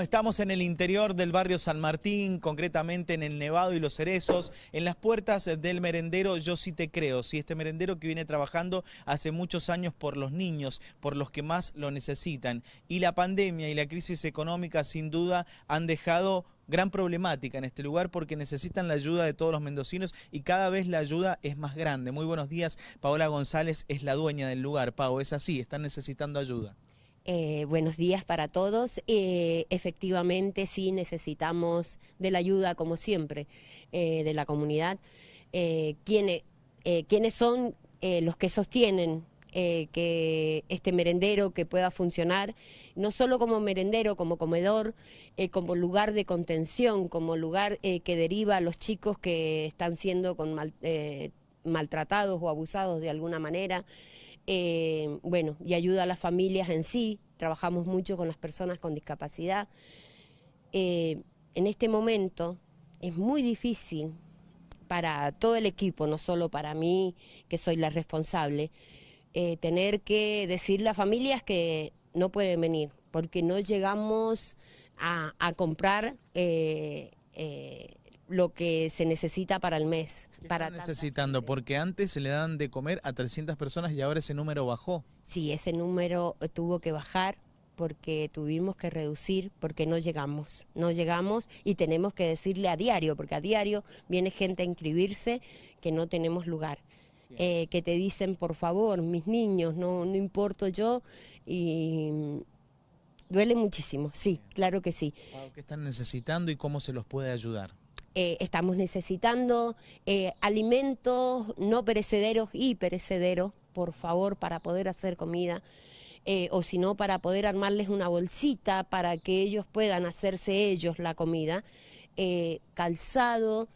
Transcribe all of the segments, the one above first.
Estamos en el interior del barrio San Martín, concretamente en el Nevado y los Cerezos, en las puertas del merendero Yo sí te creo, sí, este merendero que viene trabajando hace muchos años por los niños, por los que más lo necesitan. Y la pandemia y la crisis económica sin duda han dejado gran problemática en este lugar porque necesitan la ayuda de todos los mendocinos y cada vez la ayuda es más grande. Muy buenos días, Paola González es la dueña del lugar. Pau, es así, están necesitando ayuda. Eh, buenos días para todos. Eh, efectivamente, sí necesitamos de la ayuda, como siempre, eh, de la comunidad. ¿quiénes, ¿Quiénes son los que sostienen que este merendero que pueda funcionar, no solo como merendero, como comedor, como lugar de contención, como lugar que deriva a los chicos que están siendo con maltratados o abusados de alguna manera, bueno, y ayuda a las familias en sí, trabajamos mucho con las personas con discapacidad. Eh, en este momento es muy difícil para todo el equipo, no solo para mí, que soy la responsable, eh, tener que decirle a familias que no pueden venir, porque no llegamos a, comprar lo que se necesita para el mes. ¿Qué para están necesitando? Porque antes se le dan de comer a 300 personas y ahora ese número bajó. Sí, ese número tuvo que bajar porque tuvimos que reducir, porque no llegamos, no llegamos y tenemos que decirle a diario, porque a diario viene gente a inscribirse que no tenemos lugar. Eh, que te dicen, por favor, mis niños, no, no importo yo, y duele muchísimo, sí, claro que sí. ¿Qué están necesitando y cómo se los puede ayudar? Eh, estamos necesitando eh, alimentos no perecederos y perecederos, por favor, para poder hacer comida. Eh, o si no, para poder armarles una bolsita para que ellos puedan hacerse ellos la comida, calzado,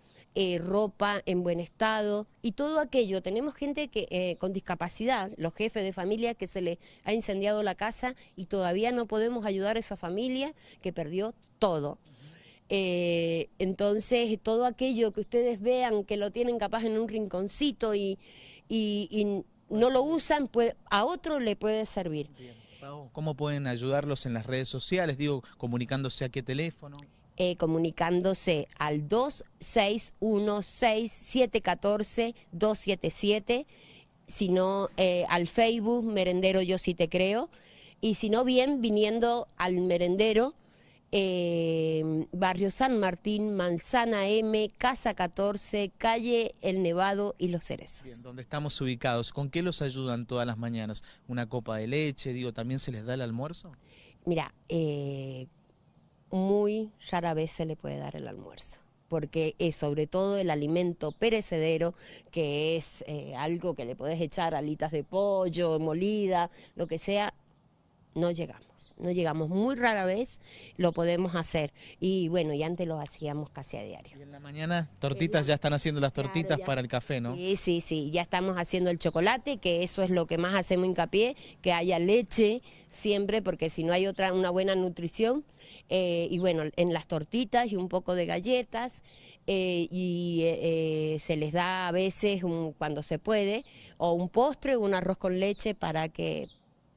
ropa en buen estado y todo aquello. Tenemos gente que con discapacidad, los jefes de familia que se les ha incendiado la casa y todavía no podemos ayudar a esa familia que perdió todo. Eh, entonces, todo aquello que ustedes vean que lo tienen capaz en un rinconcito y, no lo usan, pues, a otro le puede servir. ¿Cómo pueden ayudarlos en las redes sociales? Digo, comunicándose a qué teléfono. Eh, comunicándose al 2616-714-277, sino eh, al Facebook Merendero Yo Sí Te Creo, y si no bien viniendo al merendero eh, Barrio San Martín, Manzana M, Casa 14, Calle El Nevado y Los Cerezos. Bien, ¿dónde estamos ubicados? ¿Con qué los ayudan todas las mañanas? ¿Una copa de leche? Digo, ¿también se les da el almuerzo? Mira, eh, muy rara vez se le puede dar el almuerzo porque es sobre todo el alimento perecedero, que es eh, algo que le puedes echar alitas de pollo, molida, lo que sea, no llegamos, no llegamos muy rara vez, lo podemos hacer. Y bueno, y antes lo hacíamos casi a diario. Y en la mañana, tortitas, ya están haciendo las tortitas para el café, ¿no? Sí, sí, sí, ya estamos haciendo el chocolate, que eso es lo que más hacemos hincapié, que haya leche siempre, porque si no hay otra, una buena nutrición. Eh, y bueno, en las tortitas y un poco de galletas, eh, y eh, se les da a veces, cuando se puede, o un postre o un arroz con leche para que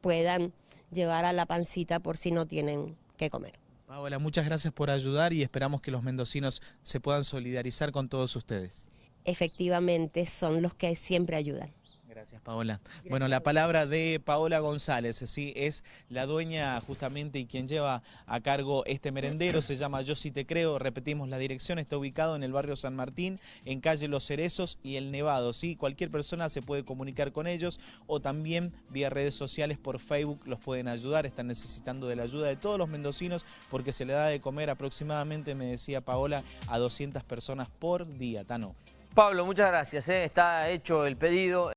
puedan llevar a la pancita por si no tienen que comer. Paola, muchas gracias por ayudar y esperamos que los mendocinos se puedan solidarizar con todos ustedes. Efectivamente, son los que siempre ayudan. Gracias, Paola. bueno, la palabra de Paola González, ¿sí? es la dueña justamente y quien lleva a cargo este merendero, se llama Yo Si Te Creo, repetimos la dirección, está ubicado en el barrio San Martín, en calle Los Cerezos y El Nevado, ¿sí? Cualquier persona se puede comunicar con ellos o también vía redes sociales por Facebook los pueden ayudar, están necesitando de la ayuda de todos los mendocinos porque se le da de comer aproximadamente, me decía Paola, a 200 personas por día, Tano. Pablo, muchas gracias, ¿eh? está hecho el pedido.